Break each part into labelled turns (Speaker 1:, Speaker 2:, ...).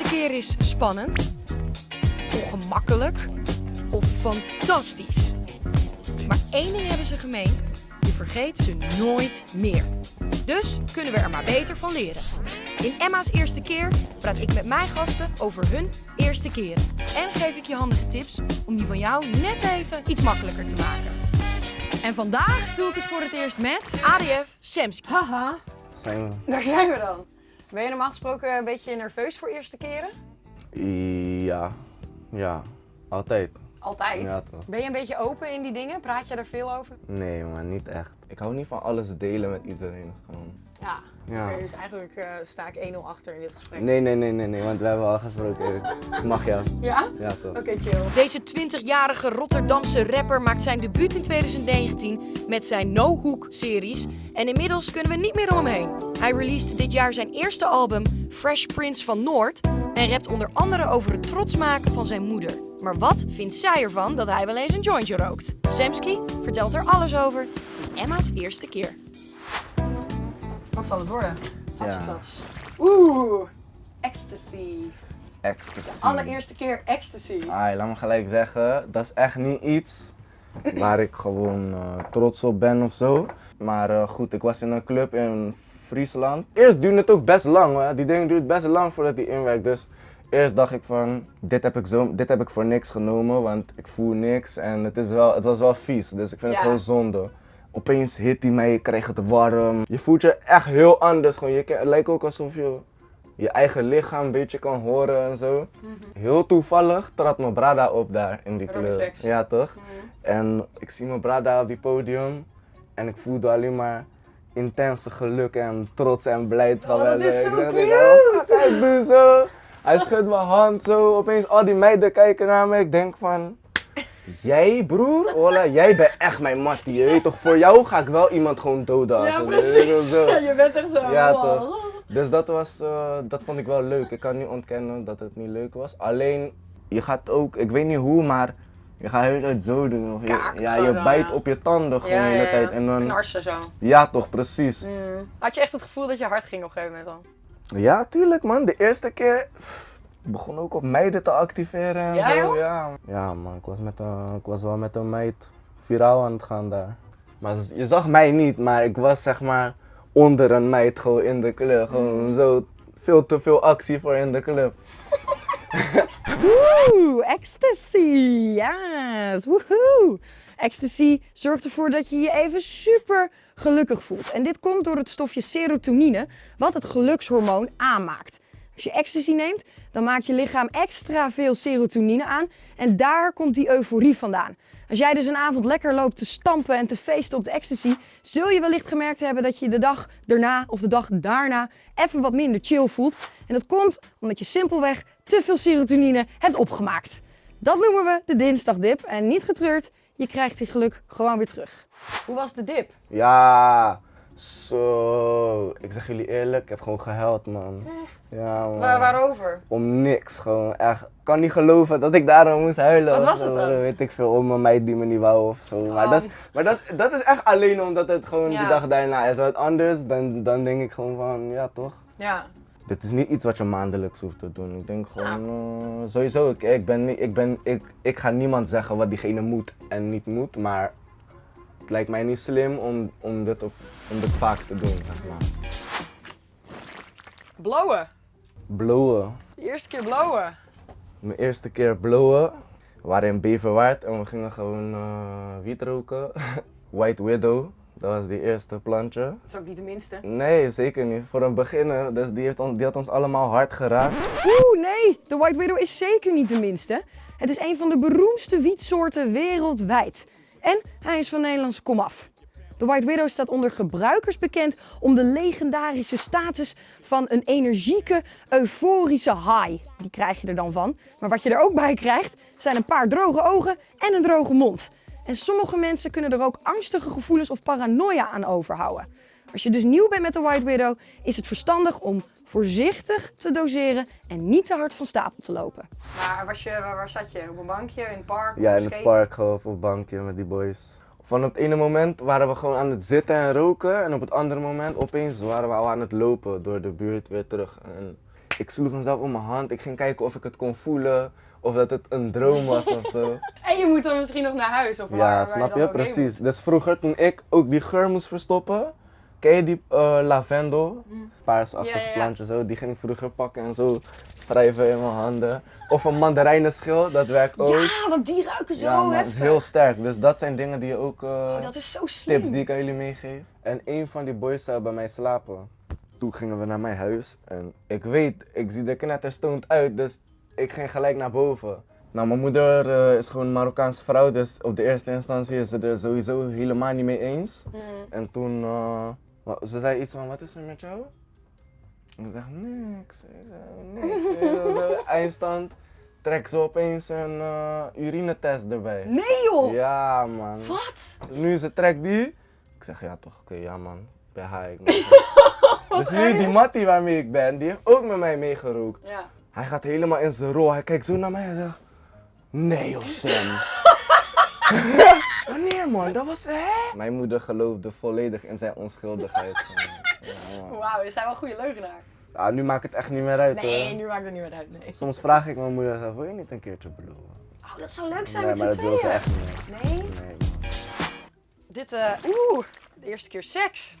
Speaker 1: eerste keer is spannend, ongemakkelijk of fantastisch. Maar één ding hebben ze gemeen: je vergeet ze nooit meer. Dus kunnen we er maar beter van leren. In Emma's eerste keer praat ik met mijn gasten over hun eerste keren. En geef ik je handige tips om die van jou net even iets makkelijker te maken. En vandaag doe ik het voor het eerst met ADF Semski.
Speaker 2: Haha,
Speaker 3: Zijn
Speaker 2: daar zijn we dan. Ben je normaal gesproken een beetje nerveus voor eerste keren?
Speaker 3: Ja. Ja. Altijd.
Speaker 2: Altijd.
Speaker 3: Ja.
Speaker 2: Ben je een beetje open in die dingen? Praat je er veel over?
Speaker 3: Nee, maar niet echt. Ik hou niet van alles delen met iedereen. Gewoon.
Speaker 2: Ja.
Speaker 3: Ja.
Speaker 2: Dus eigenlijk eh, sta ik 1-0 achter in dit gesprek.
Speaker 3: Nee, nee, nee, nee, nee, want we hebben al gesproken. Ik mag jou.
Speaker 2: Ja?
Speaker 3: Ja, toch.
Speaker 2: Oké, chill.
Speaker 1: Deze 20-jarige Rotterdamse rapper maakt zijn debuut in 2019 met zijn No Hook series. En inmiddels kunnen we niet meer om hem heen. Hij released dit jaar zijn eerste album Fresh Prince van Noord en rapt onder andere over het trots maken van zijn moeder. Maar wat vindt zij ervan dat hij wel eens een jointje rookt? Semski vertelt er alles over in Emma's eerste keer.
Speaker 2: Wat zal het worden? Wat
Speaker 3: Ja.
Speaker 2: Oeh, ecstasy.
Speaker 3: Ecstasy.
Speaker 2: Allereerste keer ecstasy.
Speaker 3: Ai, laat me gelijk zeggen, dat is echt niet iets waar ik gewoon eh, trots op ben of zo. Maar eh, goed, ik was in een club in Friesland. Eerst duurde het ook best lang, hè. die ding duurt best lang voordat hij inwerkt. Dus eerst dacht ik van, dit heb ik, zo, dit heb ik voor niks genomen, want ik voel niks en het, is wel, het was wel vies. Dus ik vind
Speaker 2: Ja.
Speaker 3: het gewoon zonde. Opeens hit hij mij, je krijgt het warm. Je voelt je echt heel anders. Gewoon. Je, het lijkt ook alsof je je eigen lichaam een beetje kan horen en zo. Heel toevallig trad mijn brada op daar in die club. Ja, toch?
Speaker 2: Mhm.
Speaker 3: En ik zie mijn brada op die podium en ik voelde alleen maar intense geluk en trots en blijdschap.
Speaker 2: Oh, dat is zo
Speaker 3: ik
Speaker 2: cute.
Speaker 3: "Oh, Hij doet zo. Hij schudt mijn hand zo. Opeens al die meiden kijken naar me. Ik denk van, jij broer, Ola, jij bent echt mijn mattie. Je weet toch, voor jou ga ik wel iemand gewoon doden.
Speaker 2: Ja, precies. Je bent echt zo.
Speaker 3: Ja,
Speaker 2: wow.
Speaker 3: toch. Dus dat, was, eh, dat vond ik wel leuk. Ik kan niet ontkennen dat het niet leuk was. Alleen, je gaat ook, ik weet niet hoe, maar je gaat heel tijd zo doen. Of je, ja, je
Speaker 2: dan,
Speaker 3: bijt
Speaker 2: ja.
Speaker 3: op je tanden gewoon
Speaker 2: Ja,
Speaker 3: de hele tijd. En dan,
Speaker 2: Knarsen zo.
Speaker 3: ja, toch, precies.
Speaker 2: Mm. Had je echt het gevoel dat je hard ging op een gegeven moment dan?
Speaker 3: Ja, tuurlijk man. De eerste keer pff, begon ook op meiden te activeren en
Speaker 2: Ja,
Speaker 3: zo.
Speaker 2: joh?
Speaker 3: Ja. ja man, ik was, met een, ik was wel met een meid viraal aan het gaan daar. Maar je zag mij niet, maar ik was zeg maar onder een meid gewoon in de club. Gewoon
Speaker 2: Mm.
Speaker 3: zo veel te veel actie voor in de club.
Speaker 2: Oeh, ecstasy. Yes, woehoe. Ecstasy zorgt ervoor dat je je even super gelukkig voelt. En dit komt door het stofje serotonine, wat het gelukshormoon aanmaakt. Als je ecstasy neemt, dan maakt je lichaam extra veel serotonine aan en daar komt die euforie vandaan. Als jij dus een avond lekker loopt te stampen en te feesten op de ecstasy, zul je wellicht gemerkt hebben dat je de dag daarna of de dag daarna even wat minder chill voelt. En dat komt omdat je simpelweg te veel serotonine hebt opgemaakt. Dat noemen we de dinsdagdip en niet getreurd, je krijgt die geluk gewoon weer terug. Hoe was de dip?
Speaker 3: Ja, zo. Ik zeg jullie eerlijk, ik heb gewoon gehuild man.
Speaker 2: Echt?
Speaker 3: Ja man.
Speaker 2: waarover?
Speaker 3: Om niks, gewoon echt. Ik kan niet geloven dat ik daarom moest huilen.
Speaker 2: Wat was het dan?
Speaker 3: Weet ik veel, om een meid die me niet wou of zo. Maar, dat, is, maar dat, is, dat is echt alleen omdat het gewoon
Speaker 2: Ja.
Speaker 3: die dag daarna is. Wat anders, dan, dan denk ik gewoon van, ja toch.
Speaker 2: Ja.
Speaker 3: Dit is niet iets wat je maandelijks hoeft te doen. Ik denk gewoon, eh, sowieso, ik, ik, ben, ik, ben, ik, ik ga niemand zeggen wat diegene moet en niet moet. Maar het lijkt mij niet slim om, om, dit, op, om dit vaak te doen, zeg maar.
Speaker 2: Blowen.
Speaker 3: Blowen.
Speaker 2: De eerste keer blowen.
Speaker 3: Mijn eerste keer blowen. We waren in Beverwaard en we gingen gewoon eh wiet roken. White Widow, dat was die eerste plantje.
Speaker 2: Dat is ook niet de minste.
Speaker 3: Nee, zeker niet. Voor een beginner, dus die, heeft ons, die had ons allemaal hard geraakt.
Speaker 2: Oeh, nee, de White Widow is zeker niet de minste. Het is een van de beroemdste wietsoorten wereldwijd. En hij is van Nederlandse komaf. De White Widow staat onder gebruikers bekend om de legendarische status van een energieke, euforische high. Die krijg je er dan van. Maar wat je er ook bij krijgt, zijn een paar droge ogen en een droge mond. En sommige mensen kunnen er ook angstige gevoelens of paranoia aan overhouden. Als je dus nieuw bent met de White Widow, is het verstandig om voorzichtig te doseren en niet te hard van stapel te lopen. Maar was je, waar, waar zat je? Op een bankje, in het park?
Speaker 3: Ja, in het park gewoon op een bankje met die boys. Van het ene moment waren we gewoon aan het zitten en roken. En op het andere moment opeens waren we al aan het lopen door de buurt weer terug. En Ik sloeg hem zelf om mijn hand. Ik ging kijken of ik het kon voelen. Of dat het een droom was of zo.
Speaker 2: En je moet dan misschien nog naar huis of waar, waar
Speaker 3: Ja, snap je?
Speaker 2: heen
Speaker 3: Precies. Dus vroeger toen ik ook die geur moest verstoppen. Ken je die eh, lavendel? Paarsachtig
Speaker 2: Mm. Ja, ja, ja.
Speaker 3: plantje zo. Die ging ik vroeger pakken en zo wrijven in mijn handen. Of een mandarijnenschil, dat werkt ook.
Speaker 2: Ja, want die ruiken zo
Speaker 3: Ja, man, het
Speaker 2: heftig.
Speaker 3: is heel sterk. Dus dat zijn dingen die je ook... eh,
Speaker 2: Oh, dat is zo slim.
Speaker 3: tips die ik aan jullie meegeef. En een van die boys zou bij mij slapen. Toen gingen we naar mijn huis en ik weet, ik zie er knetterstoned uit, dus ik ging gelijk naar boven. Nou, mijn moeder eh, is gewoon een Marokkaanse vrouw, dus op de eerste instantie is ze er sowieso helemaal niet mee eens.
Speaker 2: Mm.
Speaker 3: En toen, ze zei iets van, wat is er met jou? En ik zeg, niks. Ik zeg, niks. Eindstand, trek ze opeens een eh, urinetest erbij.
Speaker 2: Nee joh!
Speaker 3: Ja, man.
Speaker 2: Wat?
Speaker 3: Nu ze trekt die. Ik zeg ja toch, oké, ja man, ben high. Ik dus hier die mattie waarmee ik ben, die heeft ook met mij meegerookt.
Speaker 2: Ja.
Speaker 3: Hij gaat helemaal in zijn rol, hij kijkt zo naar mij en zegt, nee joh Sam. Wanneer man, dat was hè? Mijn moeder geloofde volledig in zijn onschuldigheid. Ja.
Speaker 2: Wauw, dit zijn wel goede leugenaar.
Speaker 3: Ja, nu maakt het echt niet meer uit
Speaker 2: Nee,
Speaker 3: hoor.
Speaker 2: nu maakt het niet meer uit. Nee.
Speaker 3: Soms vraag ik mijn moeder, wil je niet een keertje blowen?
Speaker 2: Oh, dat zou leuk zijn
Speaker 3: Nee,
Speaker 2: met
Speaker 3: maar
Speaker 2: z'n
Speaker 3: dat wil ze
Speaker 2: tweeën.
Speaker 3: echt niet.
Speaker 2: Nee?
Speaker 3: Nee
Speaker 2: Dit, eh, oeh, de eerste keer seks.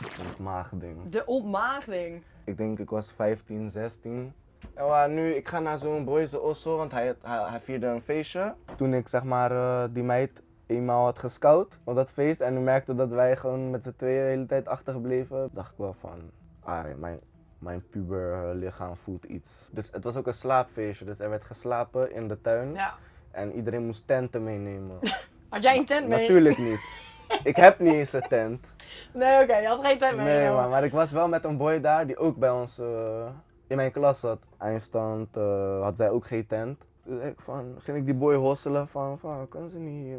Speaker 3: dat maagding.
Speaker 2: De ontmaagding.
Speaker 3: Ik denk ik was 15, 16. En nu, ik ga naar zo'n boyse osso, want hij, hij, hij vierde een feestje. Toen ik zeg maar eh, die meid eenmaal had gescout op dat feest en nu merkte dat wij gewoon met z'n tweeën de hele tijd achtergebleven, dacht ik wel van, ah, mijn, mijn puber lichaam voelt iets. Dus het was ook een slaapfeestje, dus er werd geslapen in de tuin
Speaker 2: Ja.
Speaker 3: en iedereen moest tenten meenemen.
Speaker 2: Had jij een tent mee?
Speaker 3: Natuurlijk niet. Ik heb niet eens een tent.
Speaker 2: Nee, oké, je had geen tent mee.
Speaker 3: Nee, man, maar ik was wel met een boy daar die ook bij ons eh, in mijn klas zat. Eindstand eh, had zij ook geen tent. Dus ik van, ging ik die boy hosselen van, van kan ze niet hier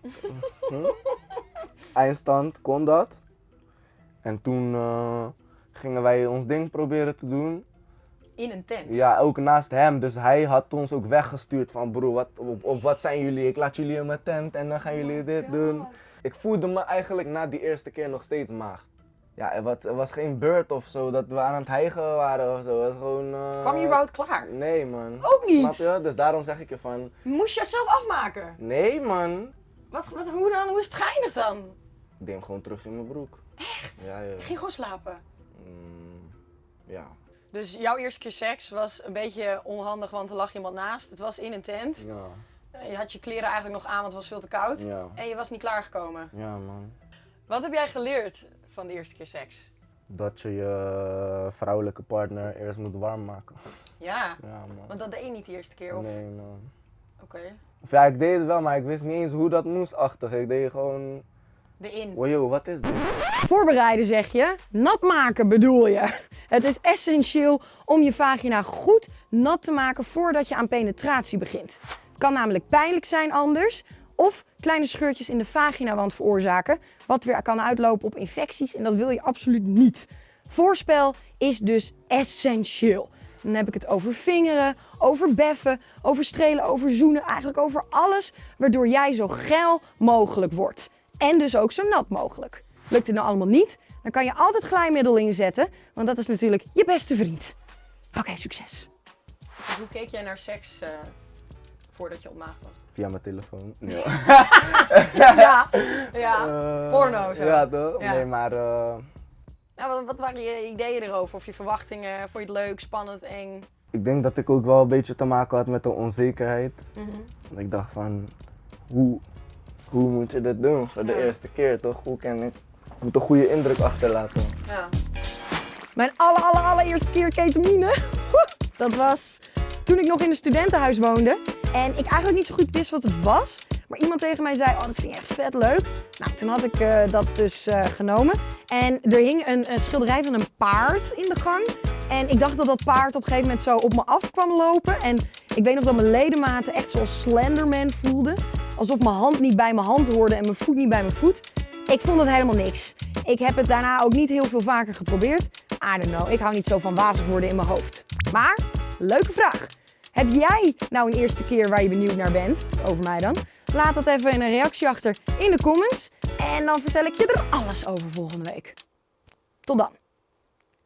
Speaker 3: hm? Eindstand kon dat. En toen eh, gingen wij ons ding proberen te doen.
Speaker 2: In een tent.
Speaker 3: Ja, ook naast hem. Dus hij had ons ook weggestuurd van broer, wat, op, op wat zijn jullie? Ik laat jullie in mijn tent en dan gaan jullie dit doen. Ik voelde me eigenlijk na die eerste keer nog steeds maagd. Ja, er was, er was geen beurt of zo dat we aan het hijgen waren of zo. Het was gewoon... eh,
Speaker 2: Kwam je überhaupt klaar?
Speaker 3: Nee man.
Speaker 2: Ook niet?
Speaker 3: Snap je? Dus daarom zeg ik je van...
Speaker 2: Moest je het zelf afmaken?
Speaker 3: Nee man.
Speaker 2: Wat, wat, hoe dan? Hoe is het geëindigd dan?
Speaker 3: Ik deed hem gewoon terug in mijn broek.
Speaker 2: Echt?
Speaker 3: Ja, ja.
Speaker 2: Je ging gewoon slapen.
Speaker 3: Mm, ja.
Speaker 2: Dus jouw eerste keer seks was een beetje onhandig, want er lag iemand naast. Het was in een tent.
Speaker 3: Ja.
Speaker 2: Eh, Je had je kleren eigenlijk nog aan, want het was veel te koud.
Speaker 3: Ja.
Speaker 2: En je was niet klaargekomen.
Speaker 3: Ja man.
Speaker 2: Wat heb jij geleerd van de eerste keer seks?
Speaker 3: Dat je je vrouwelijke partner eerst moet warm maken.
Speaker 2: Ja,
Speaker 3: Ja man.
Speaker 2: want dat deed je niet de eerste keer, of?
Speaker 3: Nee man.
Speaker 2: Oké.
Speaker 3: Of ja, ik deed het wel, maar ik wist niet eens hoe dat moest achter. Ik deed gewoon...
Speaker 2: De in.
Speaker 3: Wow, yo, wat is dit?
Speaker 2: Voorbereiden zeg je, nat maken bedoel je. Het is essentieel om je vagina goed nat te maken voordat je aan penetratie begint. Het kan namelijk pijnlijk zijn anders of kleine scheurtjes in de vaginawand veroorzaken, wat weer kan uitlopen op infecties en dat wil je absoluut niet. Voorspel is dus essentieel. Dan heb ik het over vingeren, over beffen, over strelen, over zoenen, eigenlijk over alles waardoor jij zo geil mogelijk wordt. En dus ook zo nat mogelijk. Lukt het nou allemaal niet, dan kan je altijd glijmiddel inzetten, want dat is natuurlijk je beste vriend. Oké, succes. Hoe keek jij naar seks voordat je ontmaagd was?
Speaker 3: Via mijn telefoon. Ja.
Speaker 2: Ja, ja.
Speaker 3: Eh,
Speaker 2: porno zo.
Speaker 3: Ja, toch?
Speaker 2: Ja.
Speaker 3: Nee, maar...
Speaker 2: Ja, wat, wat waren je ideeën erover? Of je verwachtingen? Vond je het leuk, spannend, eng?
Speaker 3: ik denk dat ik ook wel een beetje te maken had met de onzekerheid. Want Ik dacht van, hoe, hoe moet je dit doen voor de
Speaker 2: Ja.
Speaker 3: eerste keer, toch? Hoe kan ik... Ik moet een goede indruk achterlaten.
Speaker 2: Ja. Mijn aller, aller, allereerste keer ketamine. Dat was toen ik nog in een studentenhuis woonde. En ik eigenlijk niet zo goed wist wat het was. Maar iemand tegen mij zei, oh dat vind je echt vet leuk. Nou, toen had ik eh, dat dus eh, genomen. En er hing een, schilderij van een paard in de gang. En ik dacht dat dat paard op een gegeven moment zo op me af kwam lopen. En ik weet nog dat mijn ledematen echt zoals Slenderman voelden. Alsof mijn hand niet bij mijn hand hoorde en mijn voet niet bij mijn voet. Ik vond het helemaal niks. Ik heb het daarna ook niet heel veel vaker geprobeerd. I don't know, ik hou niet zo van wazig worden in mijn hoofd. Maar, leuke vraag. Heb jij nou een eerste keer waar je benieuwd naar bent? Over mij dan? Laat dat even in een reactie achter in de comments. En dan vertel ik je er alles over volgende week. Tot dan.